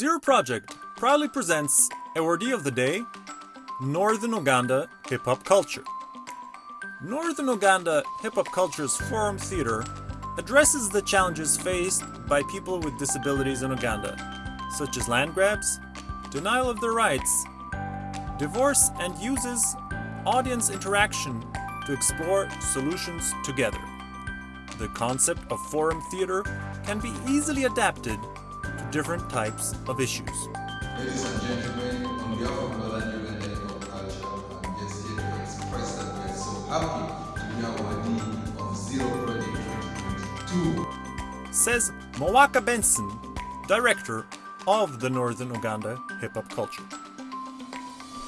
Zero Project proudly presents Awardee of the Day, Northern Uganda Hip Hop Culture. Northern Uganda Hip Hop Culture's Forum Theatre addresses the challenges faced by people with disabilities in Uganda, such as land grabs, denial of their rights, divorce, and uses audience interaction to explore solutions together. The concept of forum theatre can be easily adapted different types of issues. Ladies and gentlemen, on behalf of Northern Hip Hop Culture, I'm just here to express that we're so happy to be awardee of Zero Project 2022. Says Mawaka Benson, director of the Northern Uganda Hip Hop Culture.